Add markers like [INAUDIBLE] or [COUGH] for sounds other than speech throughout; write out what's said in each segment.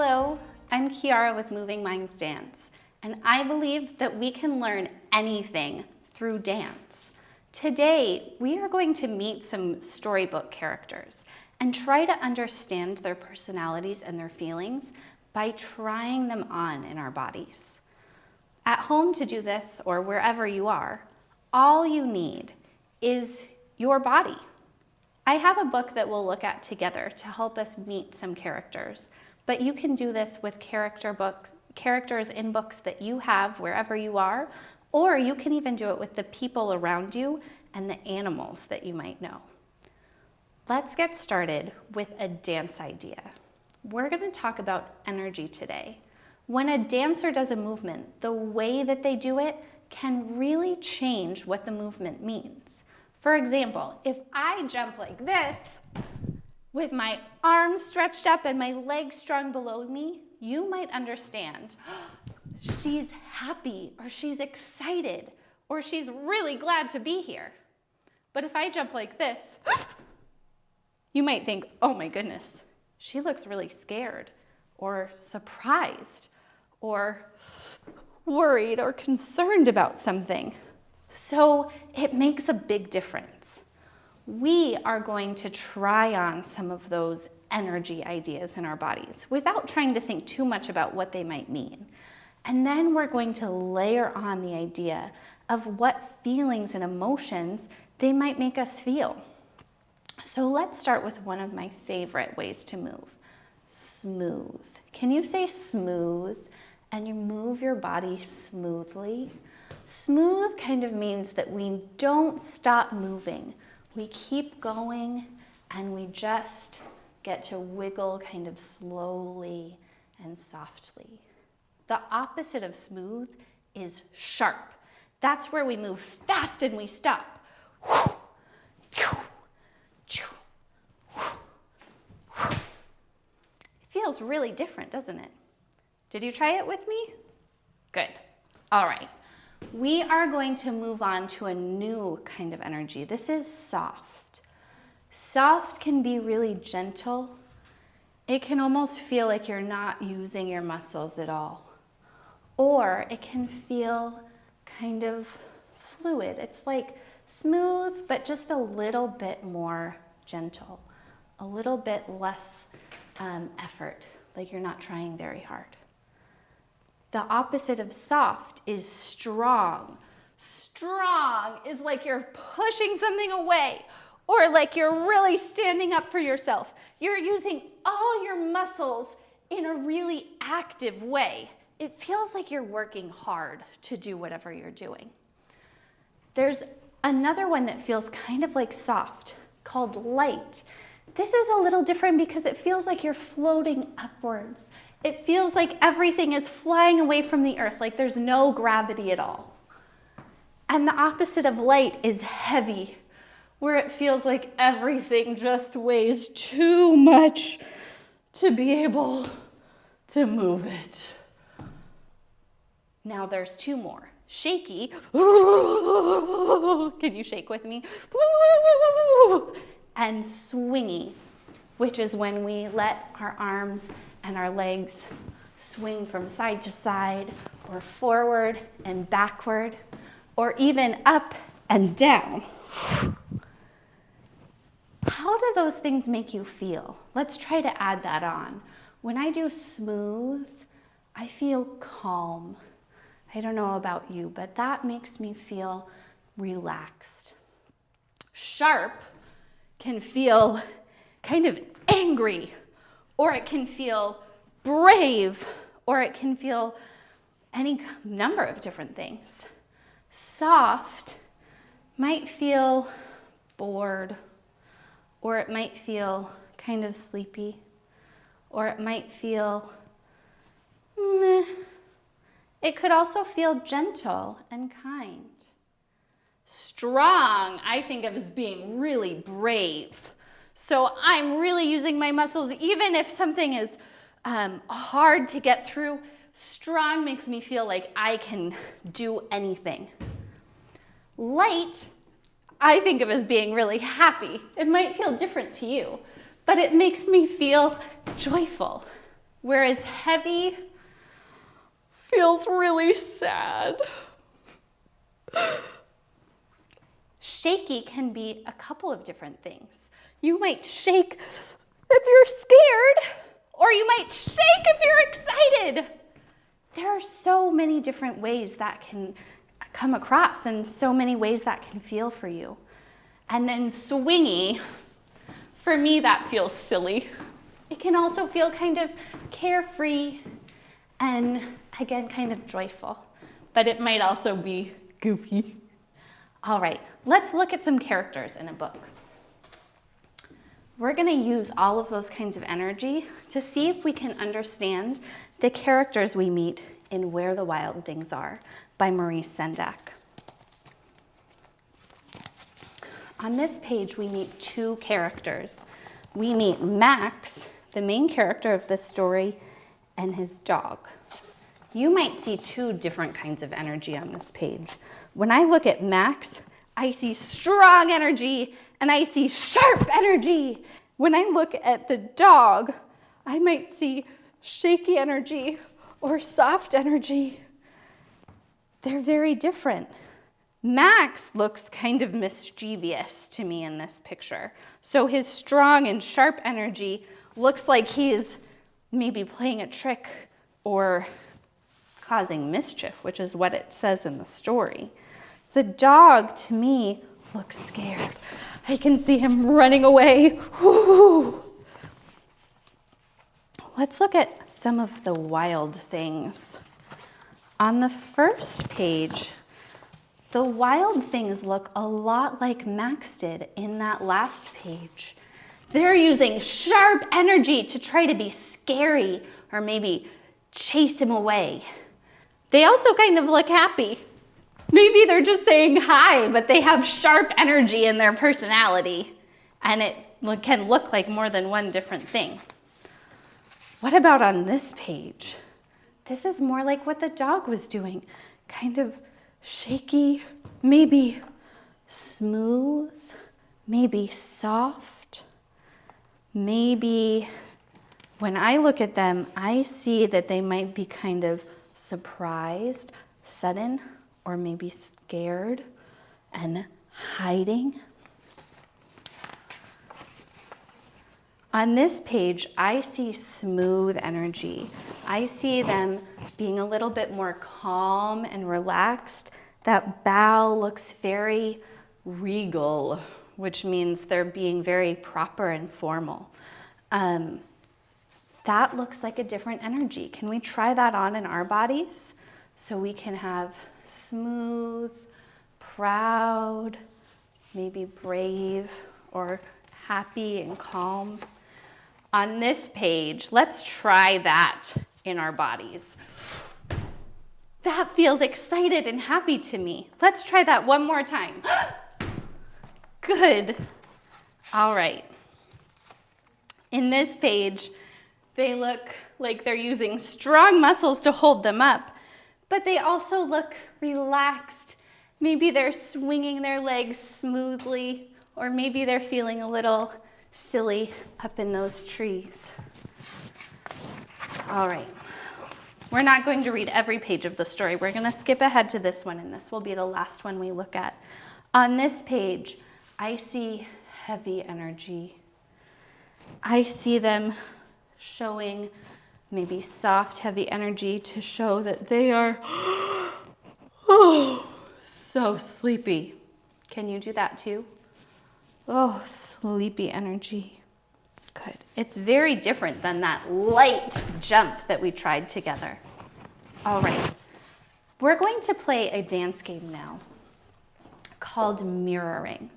Hello, I'm Kiara with Moving Minds Dance, and I believe that we can learn anything through dance. Today, we are going to meet some storybook characters and try to understand their personalities and their feelings by trying them on in our bodies. At home to do this, or wherever you are, all you need is your body. I have a book that we'll look at together to help us meet some characters, but you can do this with character books, characters in books that you have wherever you are, or you can even do it with the people around you and the animals that you might know. Let's get started with a dance idea. We're gonna talk about energy today. When a dancer does a movement, the way that they do it can really change what the movement means. For example, if I jump like this, with my arms stretched up and my legs strung below me, you might understand [GASPS] she's happy or she's excited or she's really glad to be here. But if I jump like this, [GASPS] you might think, oh my goodness, she looks really scared or surprised or [GASPS] worried or concerned about something. So it makes a big difference. We are going to try on some of those energy ideas in our bodies without trying to think too much about what they might mean. And then we're going to layer on the idea of what feelings and emotions they might make us feel. So let's start with one of my favorite ways to move, smooth. Can you say smooth and you move your body smoothly? Smooth kind of means that we don't stop moving. We keep going and we just get to wiggle kind of slowly and softly. The opposite of smooth is sharp. That's where we move fast and we stop. It feels really different, doesn't it? Did you try it with me? Good. All right. We are going to move on to a new kind of energy. This is soft. Soft can be really gentle. It can almost feel like you're not using your muscles at all. Or it can feel kind of fluid. It's like smooth, but just a little bit more gentle, a little bit less um, effort, like you're not trying very hard. The opposite of soft is strong. Strong is like you're pushing something away or like you're really standing up for yourself. You're using all your muscles in a really active way. It feels like you're working hard to do whatever you're doing. There's another one that feels kind of like soft called light. This is a little different because it feels like you're floating upwards. It feels like everything is flying away from the earth, like there's no gravity at all. And the opposite of light is heavy, where it feels like everything just weighs too much to be able to move it. Now there's two more. Shaky. [LAUGHS] Can you shake with me? and swingy, which is when we let our arms and our legs swing from side to side or forward and backward or even up and down. How do those things make you feel? Let's try to add that on. When I do smooth, I feel calm. I don't know about you, but that makes me feel relaxed. Sharp can feel kind of angry, or it can feel brave, or it can feel any number of different things. Soft might feel bored, or it might feel kind of sleepy, or it might feel meh. It could also feel gentle and kind. Strong, I think of as being really brave. So I'm really using my muscles, even if something is um, hard to get through, strong makes me feel like I can do anything. Light, I think of as being really happy. It might feel different to you, but it makes me feel joyful. whereas heavy feels really sad. Shaky can be a couple of different things. You might shake if you're scared, or you might shake if you're excited. There are so many different ways that can come across and so many ways that can feel for you. And then swingy, for me, that feels silly. It can also feel kind of carefree and again, kind of joyful, but it might also be goofy. All right, let's look at some characters in a book. We're gonna use all of those kinds of energy to see if we can understand the characters we meet in Where the Wild Things Are by Maurice Sendak. On this page, we meet two characters. We meet Max, the main character of this story, and his dog. You might see two different kinds of energy on this page. When I look at Max, I see strong energy and I see sharp energy. When I look at the dog, I might see shaky energy or soft energy. They're very different. Max looks kind of mischievous to me in this picture. So his strong and sharp energy looks like he's maybe playing a trick or causing mischief, which is what it says in the story. The dog, to me, looks scared. I can see him running away. Whew. Let's look at some of the wild things. On the first page, the wild things look a lot like Max did in that last page. They're using sharp energy to try to be scary or maybe chase him away. They also kind of look happy. Maybe they're just saying hi, but they have sharp energy in their personality and it can look like more than one different thing. What about on this page? This is more like what the dog was doing, kind of shaky, maybe smooth, maybe soft, maybe when I look at them, I see that they might be kind of surprised, sudden, or maybe scared and hiding. On this page, I see smooth energy. I see them being a little bit more calm and relaxed. That bow looks very regal, which means they're being very proper and formal. Um, that looks like a different energy. Can we try that on in our bodies? So we can have smooth, proud, maybe brave, or happy and calm. On this page, let's try that in our bodies. That feels excited and happy to me. Let's try that one more time. [GASPS] Good. All right. In this page, they look like they're using strong muscles to hold them up, but they also look relaxed. Maybe they're swinging their legs smoothly, or maybe they're feeling a little silly up in those trees. All right. We're not going to read every page of the story. We're going to skip ahead to this one, and this will be the last one we look at. On this page, I see heavy energy. I see them showing maybe soft, heavy energy to show that they are [GASPS] oh, so sleepy. Can you do that too? Oh, sleepy energy. Good. It's very different than that light jump that we tried together. All right. We're going to play a dance game now called mirroring.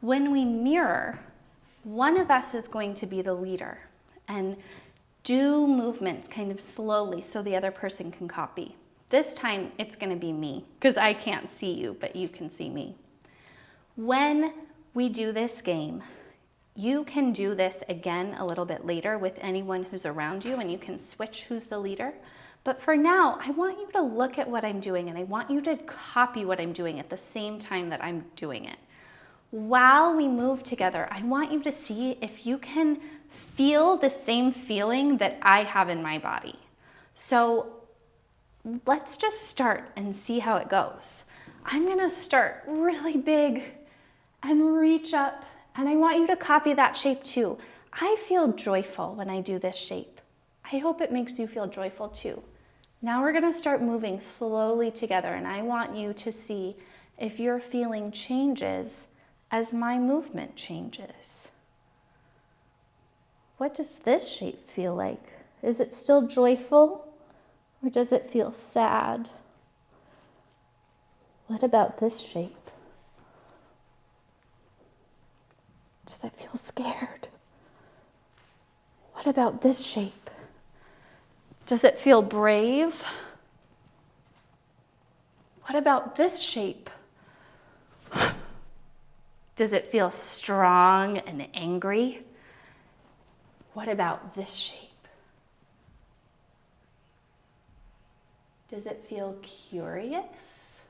When we mirror, one of us is going to be the leader and do movements kind of slowly so the other person can copy. This time it's gonna be me because I can't see you, but you can see me. When we do this game, you can do this again a little bit later with anyone who's around you and you can switch who's the leader. But for now, I want you to look at what I'm doing and I want you to copy what I'm doing at the same time that I'm doing it. while we move together, I want you to see if you can feel the same feeling that I have in my body. So let's just start and see how it goes. I'm gonna start really big and reach up, and I want you to copy that shape too. I feel joyful when I do this shape. I hope it makes you feel joyful too. Now we're gonna start moving slowly together, and I want you to see if your feeling changes as my movement changes. What does this shape feel like? Is it still joyful or does it feel sad? What about this shape? Does it feel scared? What about this shape? Does it feel brave? What about this shape? [SIGHS] Does it feel strong and angry? What about this shape? Does it feel curious?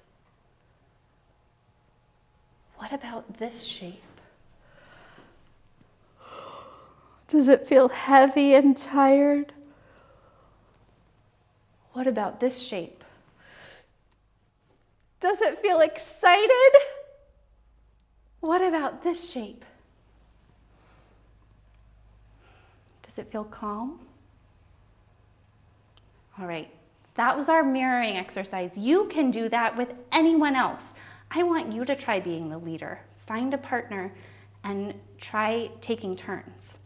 What about this shape? Does it feel heavy and tired? What about this shape? Does it feel excited? What about this shape? Does it feel calm? All right, that was our mirroring exercise. You can do that with anyone else. I want you to try being the leader. Find a partner and try taking turns.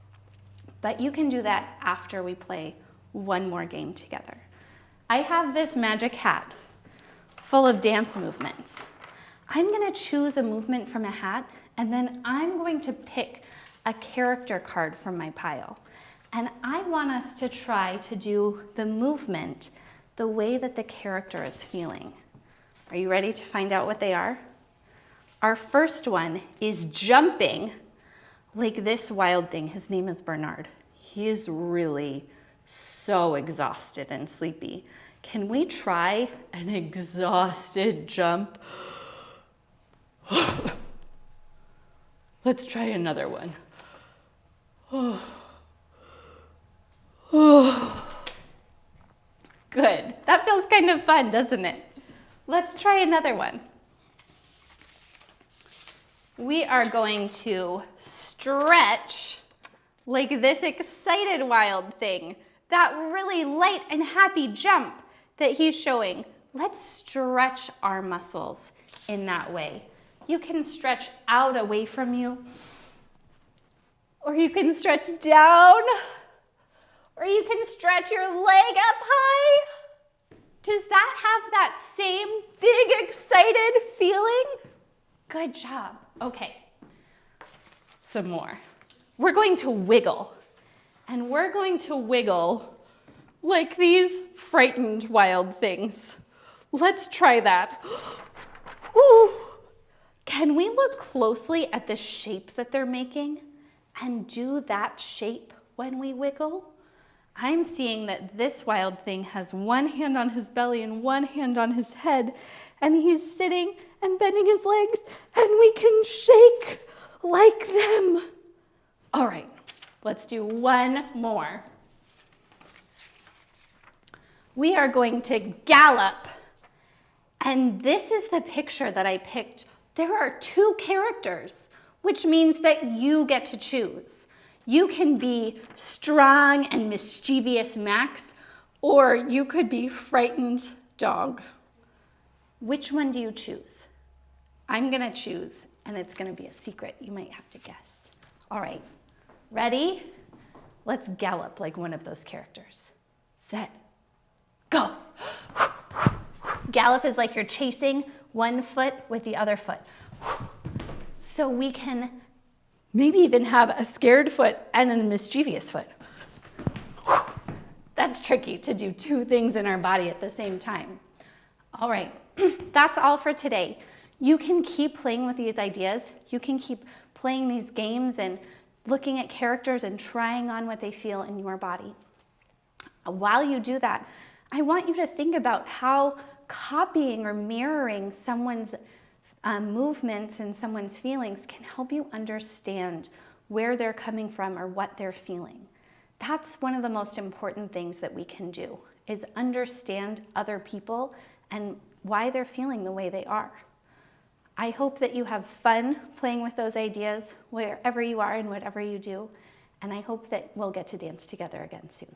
But you can do that after we play one more game together. I have this magic hat full of dance movements. I'm gonna choose a movement from a hat and then I'm going to pick a character card from my pile. And I want us to try to do the movement the way that the character is feeling. Are you ready to find out what they are? Our first one is jumping like this wild thing. His name is Bernard. He is really so exhausted and sleepy. Can we try an exhausted jump? [SIGHS] Let's try another one. [SIGHS] Oh. [SIGHS] Good. That feels kind of fun, doesn't it? Let's try another one. We are going to stretch like this excited wild thing, that really light and happy jump that he's showing. Let's stretch our muscles in that way. You can stretch out away from you, or you can stretch down, or you can stretch your leg up high. Does that have that same big excited feeling? Good job. Okay, some more. We're going to wiggle, and we're going to wiggle like these frightened wild things. Let's try that. [GASPS] Ooh. Can we look closely at the shapes that they're making and do that shape when we wiggle? I'm seeing that this wild thing has one hand on his belly and one hand on his head, and he's sitting and bending his legs, and we can shake like them. All right, let's do one more. We are going to gallop, and this is the picture that I picked there are two characters, which means that you get to choose. You can be strong and mischievous Max, or you could be frightened dog. Which one do you choose? I'm gonna choose, and it's gonna be a secret. You might have to guess. All right, ready? Let's gallop like one of those characters. Set, go. Gallop is like you're chasing one foot with the other foot. So we can maybe even have a scared foot and a mischievous foot. That's tricky to do two things in our body at the same time. All right, [CLEARS THROAT] that's all for today. You can keep playing with these ideas. You can keep playing these games and looking at characters and trying on what they feel in your body. While you do that, I want you to think about how copying or mirroring someone's um, movements and someone's feelings can help you understand where they're coming from or what they're feeling. That's one of the most important things that we can do is understand other people and why they're feeling the way they are. I hope that you have fun playing with those ideas wherever you are and whatever you do, and I hope that we'll get to dance together again soon.